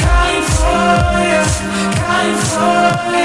California, California